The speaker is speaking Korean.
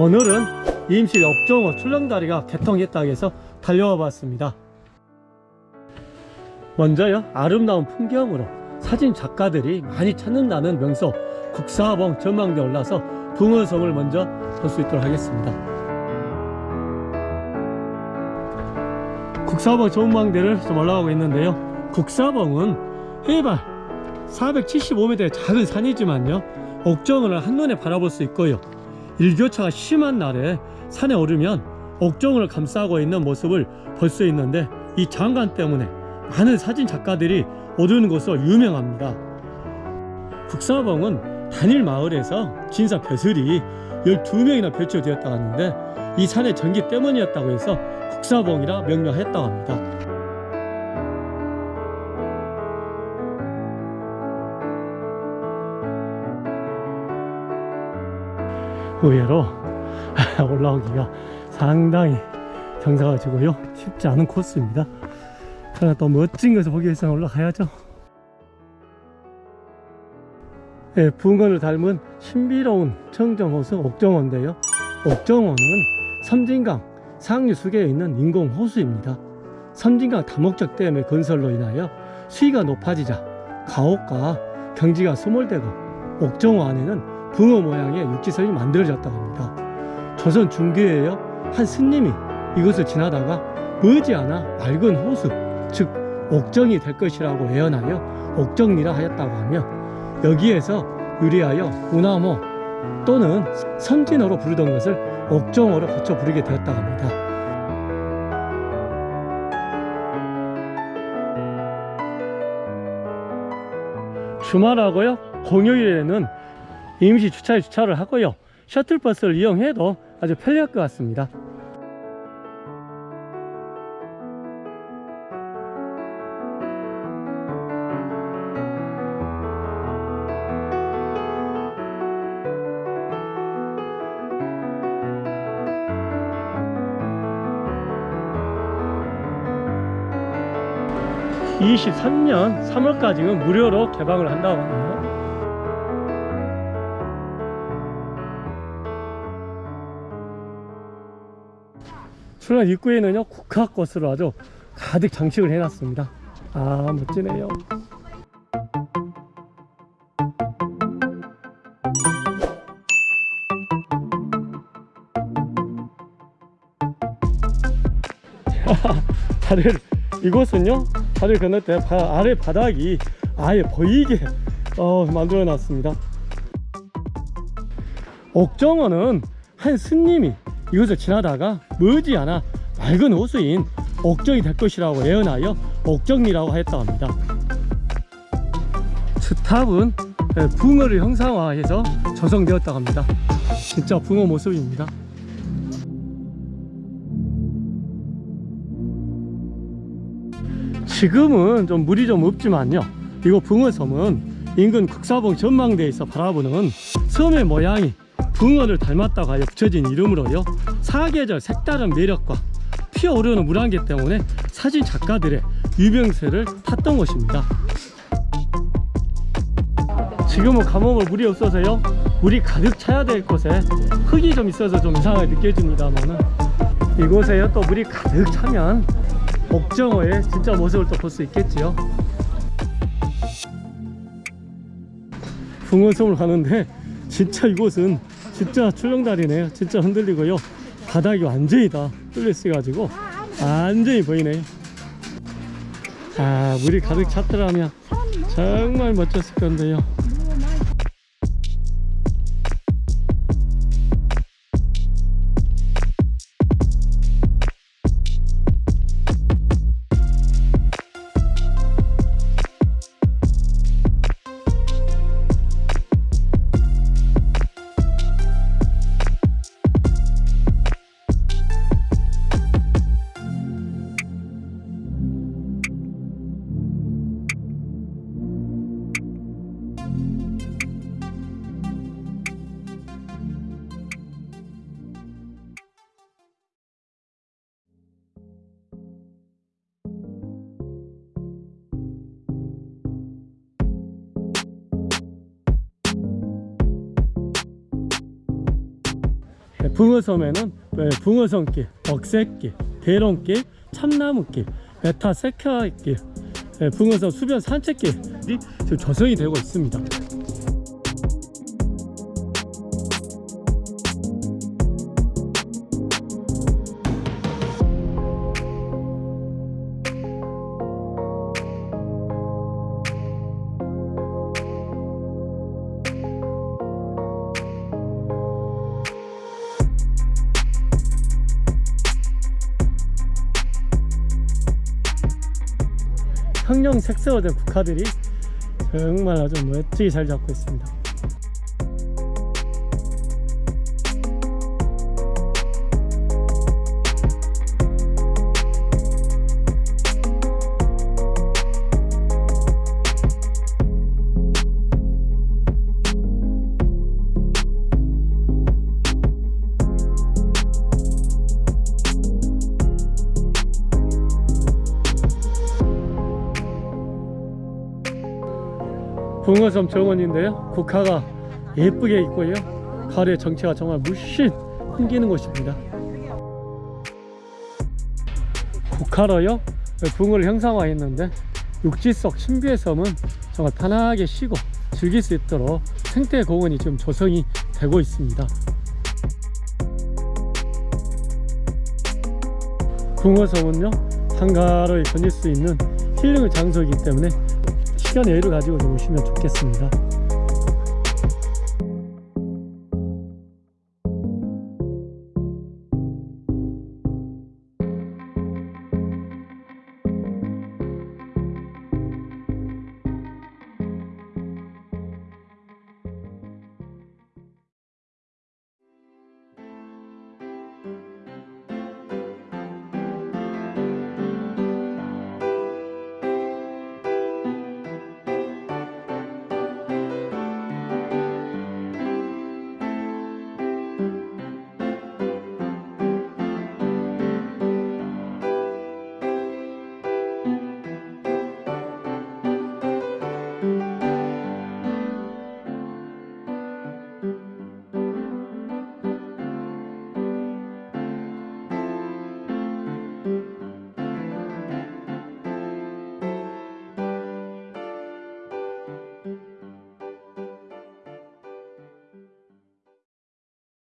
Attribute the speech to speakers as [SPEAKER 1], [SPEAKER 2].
[SPEAKER 1] 오늘은 임실 옥정호 출렁다리가 개통했다고 해서 달려와 봤습니다. 먼저요 아름다운 풍경으로 사진 작가들이 많이 찾는다는 명소 국사봉 전망대 올라서 붕어섬을 먼저 볼 수 있도록 하겠습니다. 국사봉 전망대를 좀 올라가고 있는데요. 국사봉은 해발 475m의 작은 산이지만요 옥정을 한눈에 바라볼 수 있고요 일교차가 심한 날에 산에 오르면 옥정을 감싸고 있는 모습을 볼 수 있는데 이 장관 때문에 많은 사진 작가들이 오르는 곳으로 유명합니다. 국사봉은 단일 마을에서 진사 벼슬이 12명이나 배치되었다고 하는데 이 산의 전기 때문이었다고 해서 국사봉이라 명명했다고 합니다 의외로 올라오기가 상당히 경사가 지고요. 쉽지 않은 코스입니다. 그러나 또 멋진 것을 보기 위해서는 올라가야죠. 예, 붕어를 닮은 신비로운 청정호수 옥정호인데요. 옥정호는 섬진강 상류 수계에 있는 인공호수입니다. 섬진강 다목적 댐의 건설로 인하여 수위가 높아지자 가옥과 경지가 소몰되고 옥정호 안에는 붕어 모양의 육지선이 만들어졌다고 합니다. 조선 중기에요 한 스님이 이곳을 지나다가 머지않아 맑은 호수 즉 옥정이 될 것이라고 예언하여 옥정리라 하였다고 하며 여기에서 유리하여 우나모 또는 선진어로 부르던 것을 옥정어로 거쳐 부르게 되었다고 합니다. 주말하고요 공휴일에는 임시 주차에 주차를 하고요. 셔틀버스를 이용해도 아주 편리할 것 같습니다. (23년 3월까지는) 무료로 개방을 한다고 합니다 출연 입구에는요 국화꽃으로 아주 가득 장식을 해놨습니다. 아 멋지네요. 다들 이곳은요 다들 건널 때 바, 아래 바닥이 아예 보이게 어, 만들어 놨습니다. 옥정원은 한 스님이 이곳을 지나다가 머지않아 맑은 호수인 옥정이 될 것이라고 예언하여 옥정리라고 하였다고 합니다. 주탑은 예, 붕어를 형상화해서 조성되었다고 합니다. 진짜 붕어 모습입니다. 지금은 좀 물이 좀 없지만요. 이곳 붕어섬은 인근 국사봉 전망대에서 바라보는 섬의 모양이 붕어를 닮았다고 하여 붙여진 이름으로요 사계절 색다른 매력과 피어오르는 물안개 때문에 사진 작가들의 유명세를 탔던 곳입니다. 지금은 가뭄을 물이 없어서요 물이 가득 차야 될 곳에 흙이 좀 있어서 좀 이상하게 느껴집니다만 이곳에요 또 물이 가득 차면 옥정어의 진짜 모습을 또 볼 수 있겠지요. 붕어섬을 가는데 진짜 이곳은 진짜 출렁다리네요. 진짜 흔들리고요. 바닥이 완전히 다 뚫려 있어 가지고 완전히 보이네요. 아 물이 가득 찼더라면 정말 멋졌을 건데요 붕어섬에는 네, 붕어섬길, 억새길, 대롱길, 참나무길, 메타세카길, 네, 붕어섬 수변 산책길이 조성이 되고 있습니다. 형형 색소된 국화들이 정말 아주 멋지게 잘 잡고 있습니다. 붕어섬 정원인데요. 국화가 예쁘게 있고요. 가을의 정체가 정말 물씬 풍기는 곳입니다. 국화로요. 붕어를 형상화했는데 육지 속 신비의 섬은 정말 편하게 쉬고 즐길 수 있도록 생태 공원이 지금 조성이 되고 있습니다. 붕어섬은요 한가로이 거닐 수 있는 힐링의 장소이기 때문에 시간의 여유를 가지고 좀 오시면 좋겠습니다.